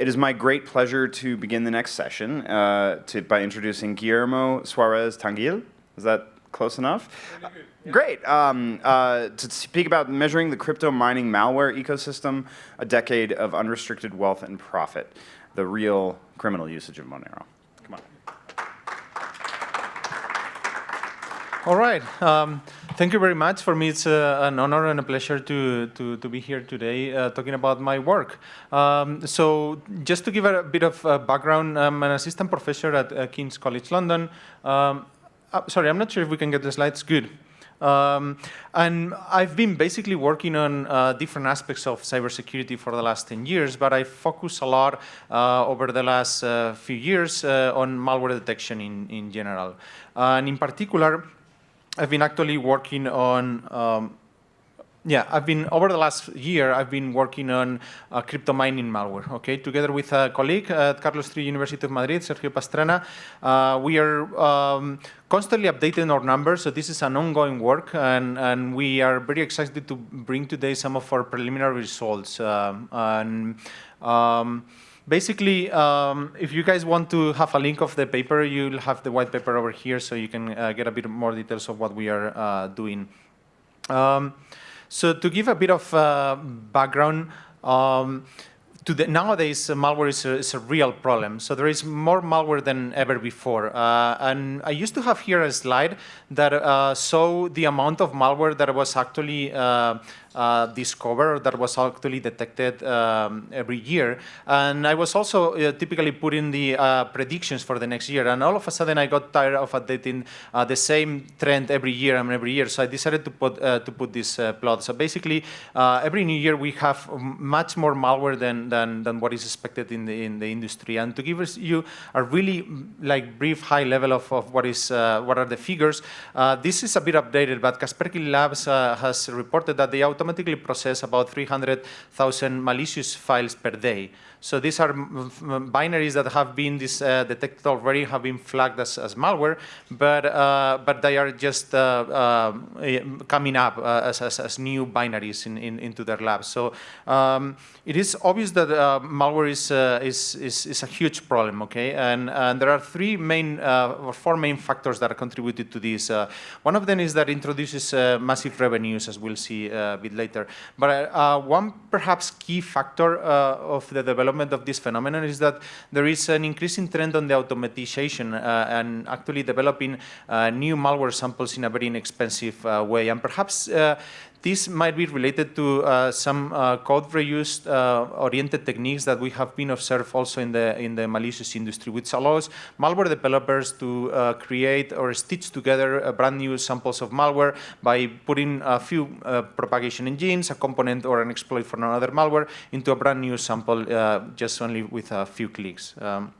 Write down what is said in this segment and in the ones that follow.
it is my great pleasure to begin the next session uh, to, by introducing Guillermo Suarez Tangil. Is that close enough? Yeah. Great. Um, uh, to speak about measuring the crypto mining malware ecosystem, a decade of unrestricted wealth and profit, the real criminal usage of Monero. Come on. All right. Um, thank you very much. For me, it's uh, an honor and a pleasure to, to, to be here today uh, talking about my work. Um, so just to give a bit of uh, background, I'm an assistant professor at uh, King's College London. Um, uh, sorry, I'm not sure if we can get the slides. Good. Um, and I've been basically working on uh, different aspects of cybersecurity for the last 10 years, but I focus a lot uh, over the last uh, few years on malware detection in, in general. and in particular, I've been actually working on um, yeah, I've been, over the last year, I've been working on uh, crypto mining malware, okay? Together with a colleague at Carlos III University of Madrid, Sergio Pastrana, uh, we are um, constantly updating our numbers, so this is an ongoing work, and, and we are very excited to bring today some of our preliminary results. Um, and, um, basically, um, if you guys want to have a link of the paper, you'll have the white paper over here, so you can uh, get a bit more details of what we are uh, doing. Um, so to give a bit of uh, background, um, the, nowadays uh, malware is a, is a, real problem. So there is more malware than ever before. Uh, and I used to have here a slide that uh, saw the amount of malware that was actually uh, uh, discovered that was actually detected um, every year. And I was also uh, typically putting the uh, predictions for the next year. And all of a sudden, I got tired of updating the same trend every year and every year. So I decided to put to put this plot. So basically, every new year we have much more malware than than than what is expected in the in the industry. And to give us you a really like brief high level of, of what is uh, what are the figures, uh, this is a bit updated. But Kaspersky Labs uh, has reported that they automatically process about 300,000 malicious files per day. So these are binaries that have been this, uh, detected already, have been flagged as, as malware, but uh, but they are just uh, uh coming up uh, as, as, as, new binaries in, in, into their labs. So um, it is obvious that uh, malware is, is, is, is, a huge problem, okay? And, and there are three main, or four main factors that are contributed to this. one of them is that introduces massive revenues, as we'll see a bit later. But one perhaps key factor of the development development of this phenomenon is that there is an increasing trend on the automatization uh, and actually developing uh, new malware samples in a very inexpensive uh, way. And perhaps this might be related to uh, some uh, code reuse uh, oriented techniques that we have been observed also in the in the malicious industry, which allows malware developers to uh, create or stitch together brand new samples of malware by putting a few uh, propagation engines, a component or an exploit for another malware into a brand new sample uh, just only with a few clicks. Um,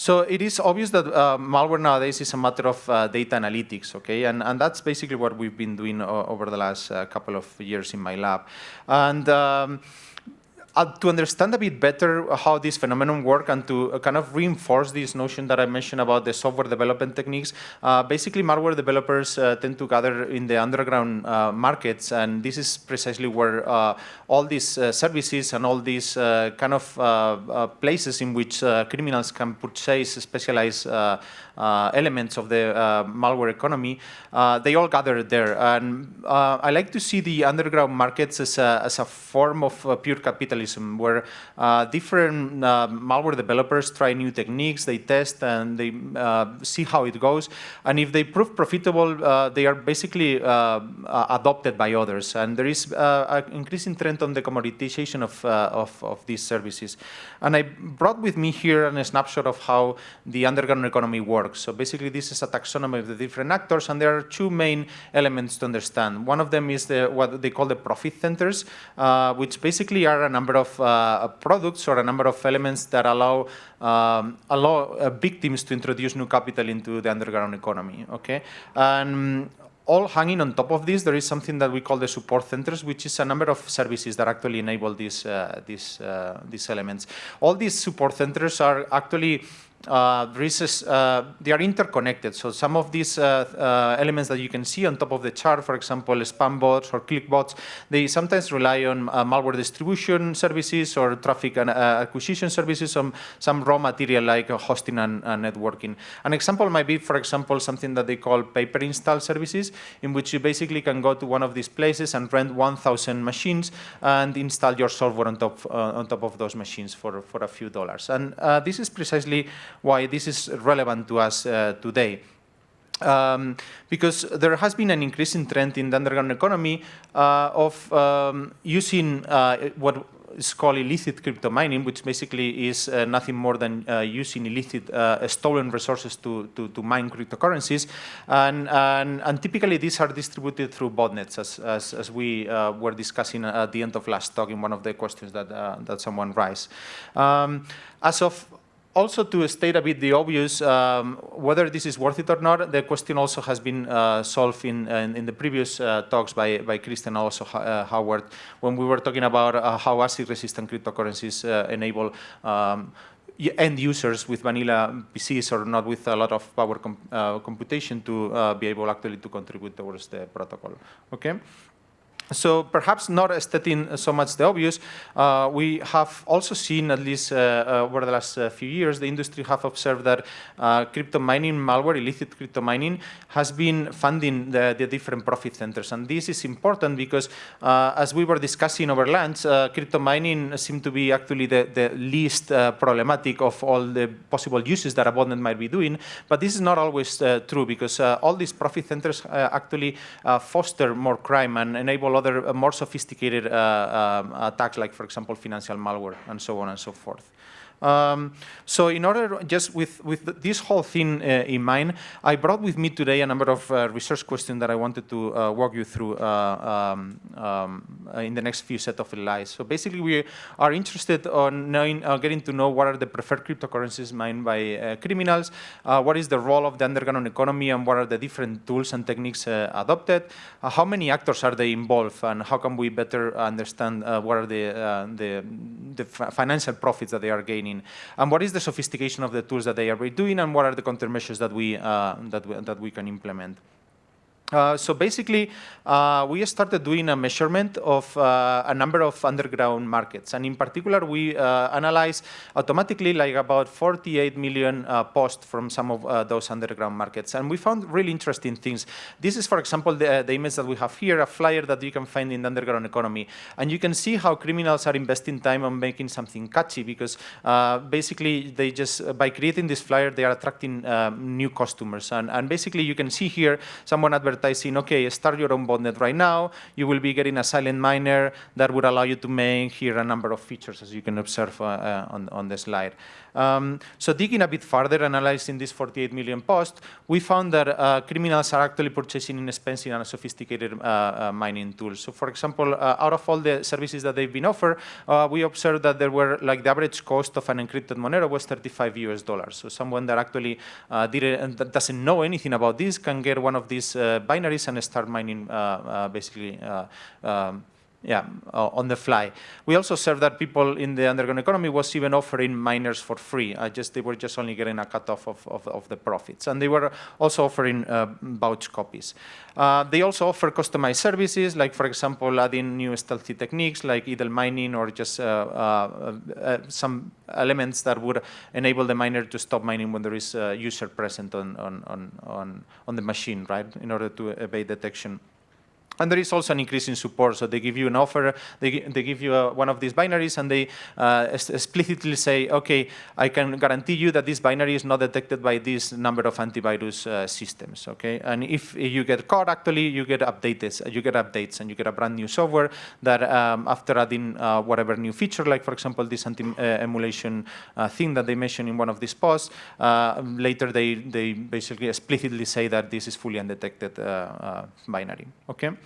so it is obvious that uh, malware nowadays is a matter of uh, data analytics, okay? And, and that's basically what we've been doing over the last uh, couple of years in my lab. And um, uh, to understand a bit better how this phenomenon work and to uh, kind of reinforce this notion that I mentioned about the software development techniques, uh, basically malware developers uh, tend to gather in the underground uh, markets and this is precisely where uh, all these services and all these kind of places in which criminals can purchase specialized elements of the malware economy, they all gather there. And I like to see the underground markets as a, as a form of pure capitalism, where uh, different uh, malware developers try new techniques, they test, and they uh, see how it goes. And if they prove profitable, they are basically adopted by others. And there is an increasing trend on the commoditization of, of, of these services. And I brought with me here a snapshot of how the underground economy works works. So basically, this is a taxonomy of the different actors, and there are two main elements to understand. One of them is the, what they call the profit centers, uh, which basically are a number of uh, products or a number of elements that allow um, allow uh, victims to introduce new capital into the underground economy. Okay, and all hanging on top of this, there is something that we call the support centers, which is a number of services that actually enable these, uh, these, uh, these elements. All these support centers are actually uh, there is uh, they are interconnected. So some of these uh, uh, elements that you can see on top of the chart, for example, spam bots or click bots, they sometimes rely on uh, malware distribution services or traffic and, acquisition services, some, some raw material like hosting and, networking. An example might be, for example, something that they call pay-per-install services, in which you basically can go to one of these places and rent 1,000 machines and install your software on top, on top of those machines for, for a few dollars. And this is precisely why this is relevant to us uh, today. Um, because there has been an increasing trend in the underground economy uh, of um, using uh, what is called illicit crypto mining, which basically is uh, nothing more than uh, using illicit uh, stolen resources to, to, to, mine cryptocurrencies. And, and, and, typically these are distributed through botnets, as, as, as we were discussing at the end of last talk in one of the questions that, that someone raised. Um, as of also to state a bit the obvious, um, whether this is worth it or not, the question also has been uh, solved in, in, in, the previous uh, talks by, by Christian also uh, Howard, when we were talking about uh, how ASIC-resistant cryptocurrencies uh, enable um, end users with vanilla PCs or not with a lot of power uh, computation to be able actually to contribute towards the protocol. Okay. So perhaps not stating so much the obvious, uh, we have also seen, at least uh, uh, over the last uh, few years, the industry have observed that uh, crypto mining malware, illicit crypto mining, has been funding the, the different profit centers. And this is important because, uh, as we were discussing over lunch, crypto mining seemed to be actually the, the least problematic of all the possible uses that a botnet might be doing. But this is not always true because all these profit centers actually foster more crime and enable other uh, more sophisticated uh, um, attacks, like, for example, financial malware and so on and so forth. Um, so in order, just with, with this whole thing uh, in mind, I brought with me today a number of uh, research questions that I wanted to uh, walk you through uh, um, um, in the next few set of slides. So basically, we are interested on knowing, uh, getting to know what are the preferred cryptocurrencies mined by uh, criminals, what is the role of the underground economy, and what are the different tools and techniques adopted, how many actors are they involved, and how can we better understand what are the, the, the financial profits that they are gaining and what is the sophistication of the tools that they are doing, and what are the countermeasures that we, uh, that, we, that we can implement. Uh, so basically, uh, we started doing a measurement of uh, a number of underground markets. And in particular, we uh, analyzed automatically like about 48 million uh, posts from some of uh, those underground markets. And we found really interesting things. This is, for example, the, the, image that we have here, a flyer that you can find in the underground economy. And you can see how criminals are investing time on making something catchy because basically they just, by creating this flyer, they are attracting new customers. And, and basically you can see here someone advertising advertising, okay, start your own botnet right now. You will be getting a silent miner that would allow you to make here a number of features, as you can observe uh, uh, on, on the slide. Um, so digging a bit further, analyzing these 48 million posts, we found that uh, criminals are actually purchasing inexpensive and sophisticated uh, uh, mining tools. So for example, out of all the services that they've been offered, we observed that there were like the average cost of an encrypted Monero was 35 US dollars. So someone that actually didn't, that doesn't know anything about this can get one of these binaries and start mining uh, uh, basically uh, um, yeah, uh, on the fly. We also observed that people in the underground economy was even offering miners for free. Uh, just They were just only getting a cutoff of, of, of the profits. And they were also offering uh, vouch copies. Uh, they also offer customized services, like, for example, adding new stealthy techniques like idle mining or just uh, uh, some elements that would enable the miner to stop mining when there is a user present on, on, on, on the machine, right, in order to evade detection. And there is also an increase in support. So they give you an offer, they, they give you a, one of these binaries, and they uh, explicitly say, okay, I can guarantee you that this binary is not detected by this number of antivirus uh, systems. Okay, and if you get caught, actually, you get updates, you get updates, and you get a brand new software that um, after adding uh, whatever new feature, like for example this anti-emulation uh, thing that they mentioned in one of these posts, uh, later they they basically explicitly say that this is fully undetected uh, binary. Okay.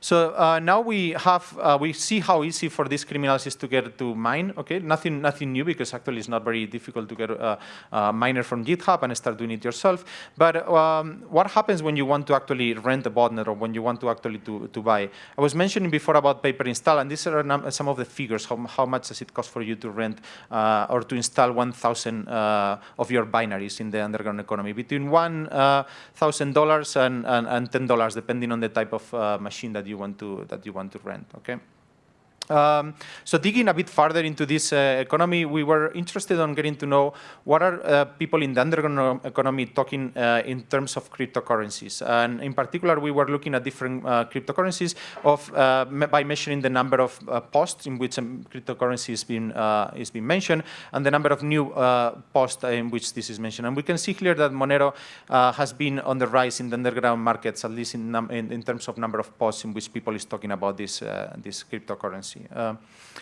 So uh, now we have, uh, we see how easy for these criminals is to get to mine, okay? Nothing, nothing new because actually it's not very difficult to get a, a miner from GitHub and start doing it yourself. But um, what happens when you want to actually rent a botnet or when you want to actually to, to buy? I was mentioning before about pay-per-install and these are some of the figures, how, how much does it cost for you to rent uh, or to install 1,000 uh, of your binaries in the underground economy, between $1,000 uh, and, and, and $10 depending on the type of uh, machine that you want to, that you want to rent, okay? Um, so digging a bit further into this uh, economy, we were interested on getting to know what are uh, people in the underground economy talking uh, in terms of cryptocurrencies. And in particular, we were looking at different uh, cryptocurrencies of, uh, by measuring the number of uh, posts in which a cryptocurrency is being, is being mentioned and the number of new posts in which this is mentioned. And we can see here that Monero has been on the rise in the underground markets, at least in, in, in, terms of number of posts in which people is talking about this, this cryptocurrency. Uh,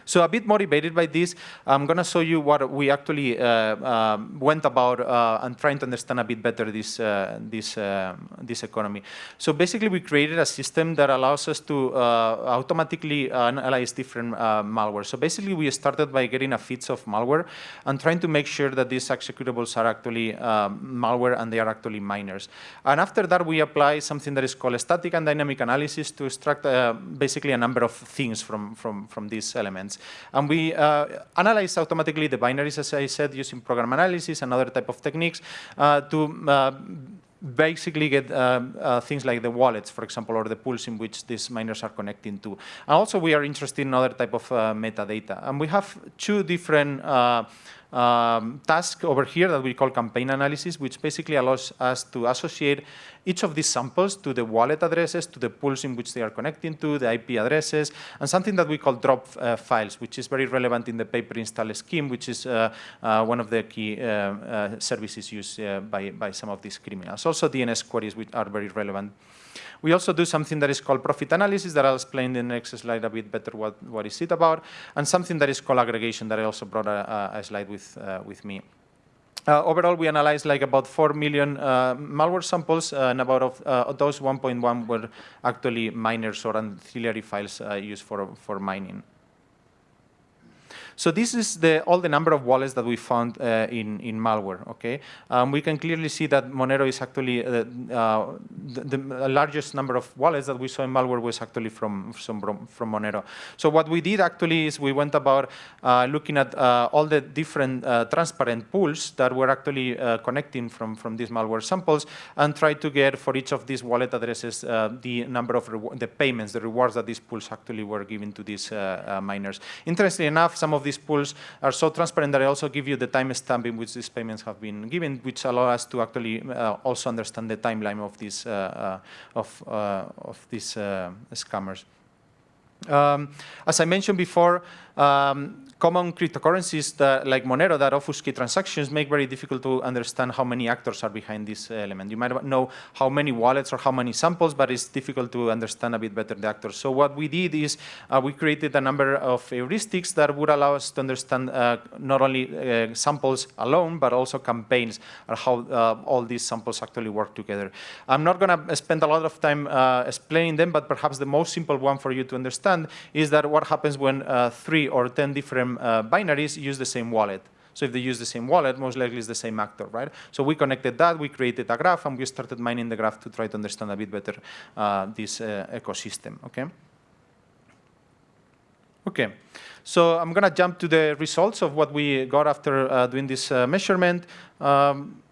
so a bit motivated by this, I'm going to show you what we actually uh, uh, went about uh, and trying to understand a bit better this, uh, this, uh, this economy. So basically, we created a system that allows us to automatically analyze different malware. So basically, we started by getting a feeds of malware and trying to make sure that these executables are actually malware and they are actually miners. And after that, we apply something that is called static and dynamic analysis to extract basically a number of things from, from, from these elements. And we uh, analyze automatically the binaries, as I said, using program analysis and other type of techniques uh, to uh, basically get uh, uh, things like the wallets, for example, or the pools in which these miners are connecting to. And also we are interested in other type of uh, metadata. And we have two different um, task over here that we call campaign analysis, which basically allows us to associate each of these samples to the wallet addresses, to the pools in which they are connecting to, the IP addresses, and something that we call drop uh, files, which is very relevant in the pay-per-install scheme, which is uh, uh, one of the key uh, uh, services used uh, by, by some of these criminals. Also DNS queries, which are very relevant. We also do something that is called profit analysis that I'll explain in the next slide a bit better what, what is it about, and something that is called aggregation that I also brought a, a slide with, uh, with me. Uh, overall, we analyzed like about 4 million uh, malware samples, uh, and about of, uh, those 1.1 were actually miners or ancillary files uh, used for, for mining. So this is the, all the number of wallets that we found uh, in, in malware, okay? Um, we can clearly see that Monero is actually, uh, uh, the, the, largest number of wallets that we saw in malware was actually from, from, from Monero. So what we did actually is we went about uh, looking at uh, all the different uh, transparent pools that were actually connecting from, from these malware samples and tried to get for each of these wallet addresses the number of the payments, the rewards that these pools actually were giving to these miners. Interestingly enough, some of these pools are so transparent that I also give you the timestamp in which these payments have been given, which allow us to actually uh, also understand the timeline of these uh, uh, of uh, of these uh, scammers. Um, as I mentioned before, um, common cryptocurrencies that, like Monero that obfuscate transactions make very difficult to understand how many actors are behind this element. You might know how many wallets or how many samples, but it's difficult to understand a bit better the actors. So what we did is uh, we created a number of heuristics that would allow us to understand uh, not only uh, samples alone, but also campaigns and how uh, all these samples actually work together. I'm not going to spend a lot of time uh, explaining them, but perhaps the most simple one for you to understand is that what happens when uh, or 10 different uh, binaries use the same wallet. So if they use the same wallet, most likely it's the same actor, right? So we connected that, we created a graph, and we started mining the graph to try to understand a bit better uh, this uh, ecosystem, okay? Okay, so I'm gonna jump to the results of what we got after uh, doing this uh, measurement. Um,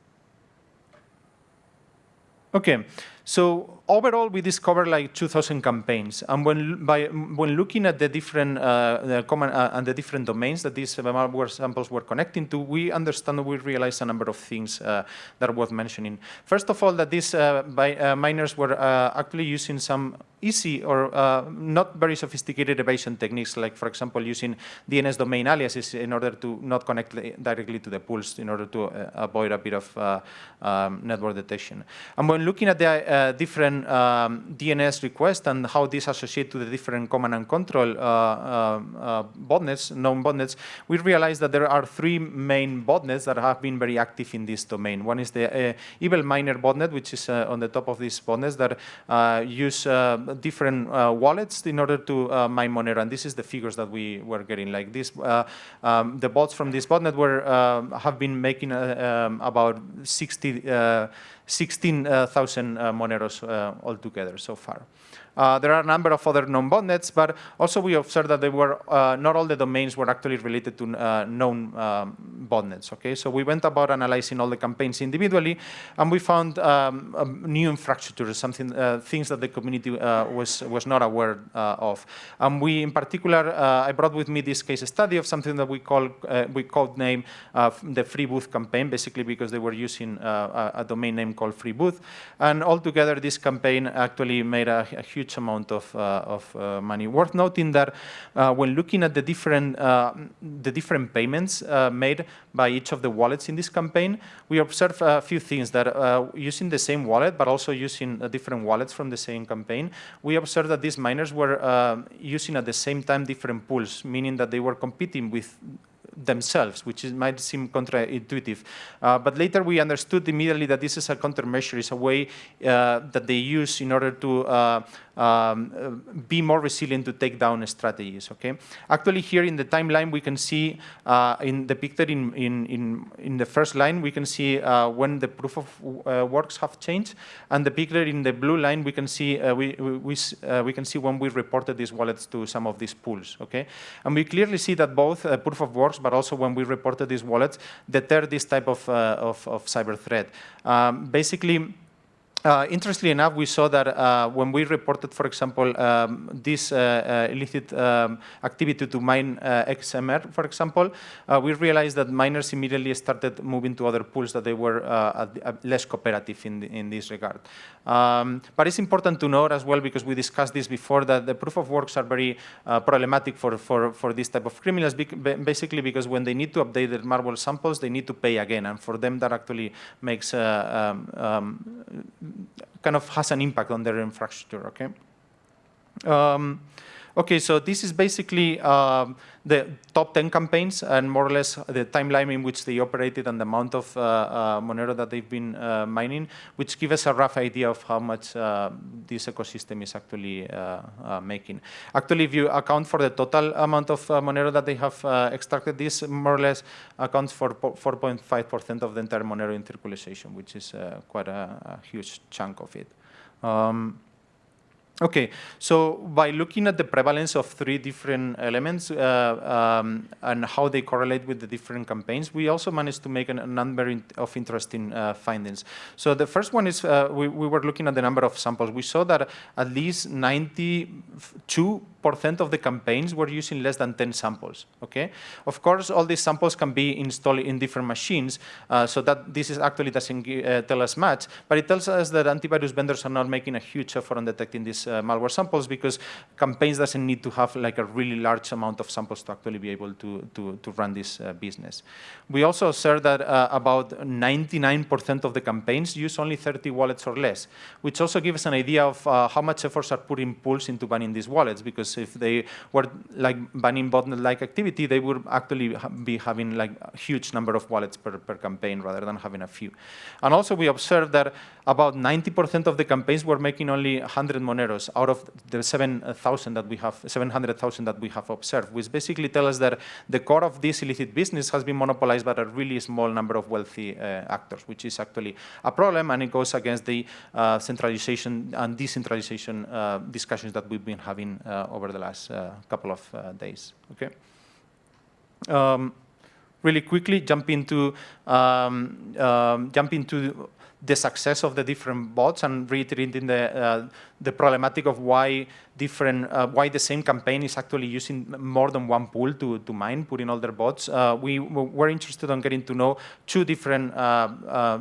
okay, so overall, we discovered like 2,000 campaigns. And when, by, when looking at the different, uh, the common, uh, and the different domains that these malware samples were connecting to, we understand, we realized a number of things uh, that are worth mentioning. First of all, that these uh, by, uh, miners were uh, actually using some easy or not very sophisticated evasion techniques, like, for example, using DNS domain aliases in order to not connect directly to the pools in order to avoid a bit of um, network detection. And when looking at the uh, different um, DNS requests and how these associate to the different command and control uh, uh, uh, botnets, known botnets, we realized that there are three main botnets that have been very active in this domain. One is the uh, Evil Miner botnet, which is uh, on the top of these botnets that use different wallets in order to mine Monero. And this is the figures that we were getting. Like this, um, the bots from this botnet were have been making um, about 60 16,000 uh, Moneros uh, altogether so far. Uh, there are a number of other known botnets, but also we observed that they were uh, not all the domains were actually related to uh, known um, botnets. Okay, so we went about analyzing all the campaigns individually, and we found um, new infrastructures, something uh, things that the community uh, was was not aware uh, of. And we, in particular, I brought with me this case study of something that we call we called name the Freebuf campaign, basically because they were using a, a, domain name called Freebuf, and altogether this campaign actually made a, a huge huge amount of, uh, of uh, money. Worth noting that uh, when looking at the different, the different payments made by each of the wallets in this campaign, we observe a few things that using the same wallet, but also using different wallets from the same campaign, we observed that these miners were using at the same time different pools, meaning that they were competing with themselves, which is, might seem counterintuitive. Uh, but later we understood immediately that this is a countermeasure, it's a way uh, that they use in order to uh, um, uh, be more resilient to take down strategies. Okay. Actually, here in the timeline, we can see uh, in the picture in, in in in the first line, we can see uh, when the proof of uh, works have changed, and the picture in the blue line, we can see uh, we we uh, we can see when we reported these wallets to some of these pools. Okay, and we clearly see that both proof of works, but also when we reported these wallets, deter this type of of, of cyber threat. Um, basically uh, interestingly enough, we saw that uh, when we reported, for example, um, this uh, uh illicit um, activity to mine uh, XMR, for example, uh, we realized that miners immediately started moving to other pools that they were less cooperative in, the, in this regard. Um, but it's important to note as well, because we discussed this before, that the proof of works are very problematic for, for, for this type of criminals, basically because when they need to update their malware samples, they need to pay again. And for them, that actually makes um, um kind of has an impact on their infrastructure, okay? Um, okay, so this is basically um, the top 10 campaigns and more or less the timeline in which they operated and the amount of uh, uh, Monero that they've been uh, mining, which give us a rough idea of how much uh, this ecosystem is actually uh, uh, making. Actually, if you account for the total amount of Monero that they have extracted, this more or less accounts for 4.5% of the entire Monero in circulation, which is quite a, a, huge chunk of it. Um, Okay, so by looking at the prevalence of three different elements uh, um, and how they correlate with the different campaigns, we also managed to make a number of interesting uh, findings. So the first one is uh, we, we, were looking at the number of samples. We saw that at least 92 percent of the campaigns were using less than 10 samples. Okay, of course, all these samples can be installed in different machines, uh, so that this is actually doesn't uh, tell us much, but it tells us that antivirus vendors are not making a huge effort on detecting these uh, malware samples because campaigns doesn't need to have like a really large amount of samples to actually be able to to, to run this uh, business. We also observed that uh, about 99% of the campaigns use only 30 wallets or less, which also gives us an idea of uh, how much efforts are put in pools into banning these wallets because if they were like banning botnet-like activity, they would actually be having like a huge number of wallets per, per campaign rather than having a few. And also we observed that about 90% of the campaigns were making only 100 Moneros out of the 7,000 that we have, 700,000 that we have observed, which basically tell us that the core of this illicit business has been monopolized by a really small number of wealthy uh, actors, which is actually a problem, and it goes against the uh, centralization and decentralization uh, discussions that we've been having uh, over the last uh, couple of uh, days. Okay. Um, really quickly jump into um, um, jump into the success of the different bots and reiterating the, uh, the problematic of why different, uh, why the same campaign is actually using more than one pool to, to mine, putting all their bots. Uh, we were interested in getting to know two different uh, uh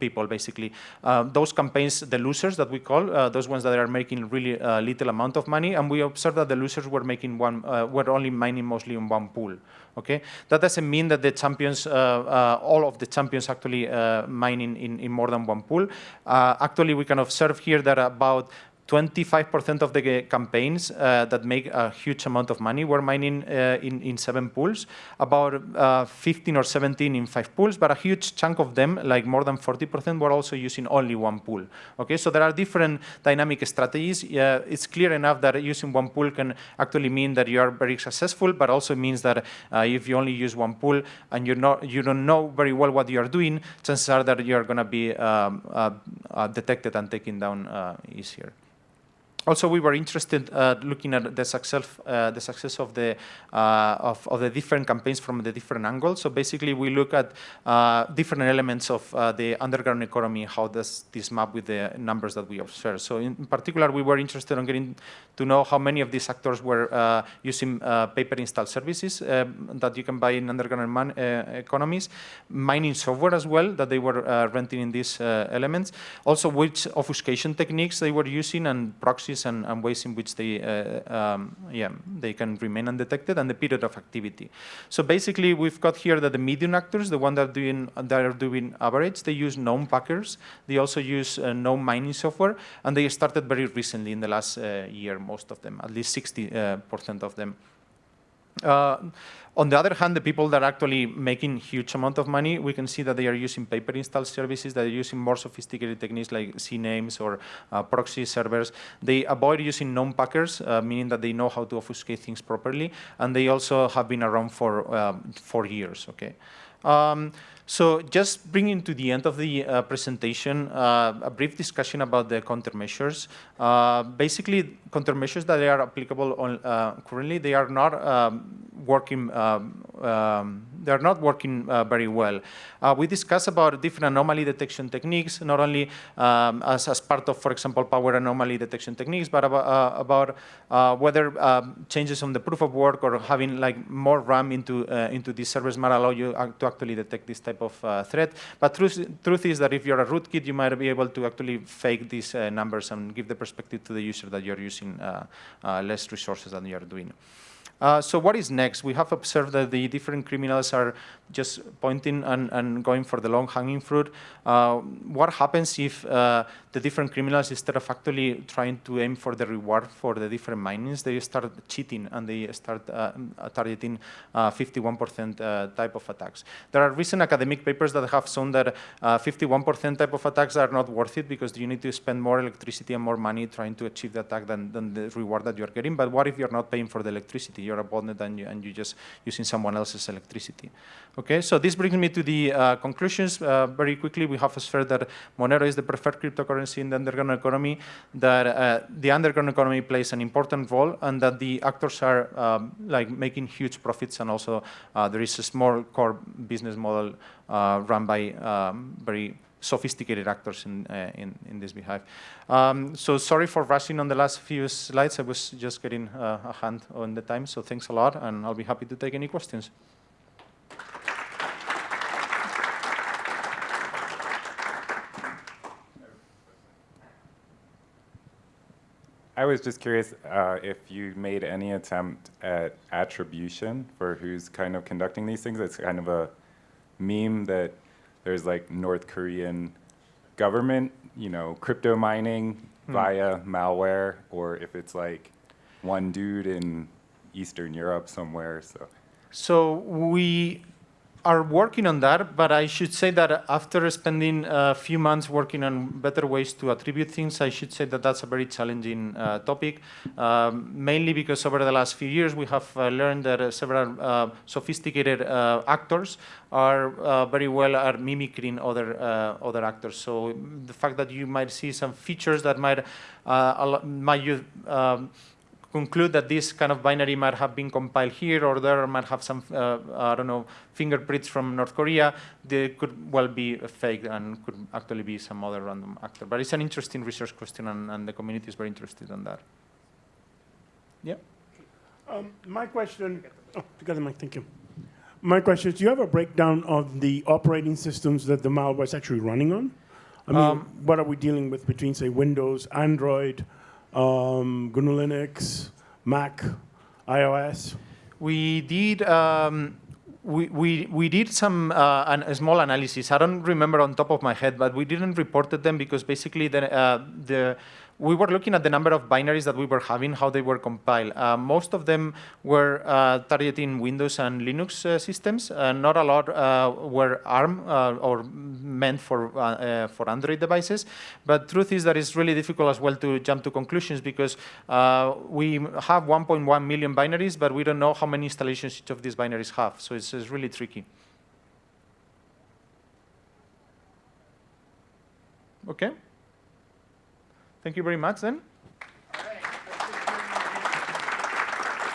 people, basically. Uh, those campaigns, the losers that we call, uh, those ones that are making really little amount of money, and we observed that the losers were making one, were only mining mostly in one pool. Okay, that doesn't mean that the champions, all of the champions actually mining in, in more than one pool. actually, we can observe here that about 25% of the campaigns uh, that make a huge amount of money were mining uh, in, in seven pools, about uh, 15 or 17 in five pools, but a huge chunk of them, like more than 40%, were also using only one pool. Okay, so there are different dynamic strategies. it's clear enough that using one pool can actually mean that you are very successful, but also means that uh, if you only use one pool and you're not, you don't know very well what you are doing, chances are that you're going to be um, uh, uh, detected and taken down easier also, we were interested uh, looking at the success, uh, the success of the uh, of, of, the different campaigns from the different angles. So basically, we look at uh, different elements of uh, the underground economy. How does this map with the numbers that we observe? So in, particular, we were interested in getting to know how many of these actors were uh, using pay-per-install services um, that you can buy in underground man, economies, mining software as well that they were renting in these elements. Also, which obfuscation techniques they were using and and, and ways in which they, uh, um, yeah, they can remain undetected and the period of activity. So basically, we've got here that the medium actors, the one that are doing, that are doing average, they use known packers. They also use uh, known mining software, and they started very recently in the last uh, year, most of them, at least 60% uh, of them. On the other hand, the people that are actually making huge amount of money, we can see that they are using pay-per-install services, that are using more sophisticated techniques like CNAMEs or uh, proxy servers. They avoid using known packers, uh, meaning that they know how to obfuscate things properly, and they also have been around for uh, four years. Okay. Um, so just bringing to the end of the uh, presentation, uh, a brief discussion about the countermeasures. Uh, basically, countermeasures that are applicable on, uh, currently, they are not um, working um, um, they're not working uh, very well. Uh, we discussed about different anomaly detection techniques, not only um, as, as part of, for example, power anomaly detection techniques, but about, uh, about uh, whether um, changes on the proof of work or having like more RAM into uh, into these servers might allow you to actually detect this type of threat. But truth, truth is that if you're a rootkit, you might be able to actually fake these numbers and give the perspective to the user that you're using less resources than you're doing. Uh, so what is next? We have observed that the different criminals are just pointing and, and going for the long-hanging fruit. Uh, what happens if uh, the different criminals, instead of actually trying to aim for the reward for the different minings, they start cheating and they start uh, targeting 51% uh, type of attacks. There are recent academic papers that have shown that 51% type of attacks are not worth it because you need to spend more electricity and more money trying to achieve the attack than, than the reward that you're getting. But what if you're not paying for the electricity? You're botnet and, you, and you're just using someone else's electricity. Okay, so this brings me to the uh, conclusions. Uh, very quickly, we have asserted that Monero is the preferred cryptocurrency in the underground economy, that uh, the underground economy plays an important role, and that the actors are um, like making huge profits, and also uh, there is a small core business model uh, run by um, very sophisticated actors in, uh, in, in, this behalf. Um, so sorry for rushing on the last few slides. I was just getting uh, a hand on the time, so thanks a lot, and I'll be happy to take any questions. I was just curious uh, if you made any attempt at attribution for who's kind of conducting these things. It's kind of a meme that there's like North Korean government, you know, crypto mining hmm. via malware, or if it's like one dude in Eastern Europe somewhere. So, so we are working on that, but I should say that after spending a few months working on better ways to attribute things, I should say that that's a very challenging uh, topic, um, mainly because over the last few years we have uh, learned that uh, several uh, sophisticated uh, actors are very well at mimicking other other actors. So the fact that you might see some features that might might um, conclude that this kind of binary might have been compiled here or there, or might have some, uh, I don't know, fingerprints from North Korea. They could well be fake and could actually be some other random actor. But it's an interesting research question, and, and the community is very interested in that. Yeah. Um, my question, oh, together, Mike, thank you. My question is, do you have a breakdown of the operating systems that the malware is actually running on? I mean, Um, what are we dealing with between, say, Windows, Android, um, GNU Linux, Mac, iOS? We did um, we, we, we did some uh, an, a small analysis. I don't remember on top of my head, but we didn't reported them because basically the, uh, the we were looking at the number of binaries that we were having, how they were compiled. Uh, most of them were uh, targeting Windows and Linux uh, systems. Uh, not a lot uh, were ARM uh, or meant for for Android devices. But truth is that it's really difficult as well to jump to conclusions because we have 1.1 million binaries, but we don't know how many installations each of these binaries have. So it's, it's really tricky. Okay. Thank you very much then.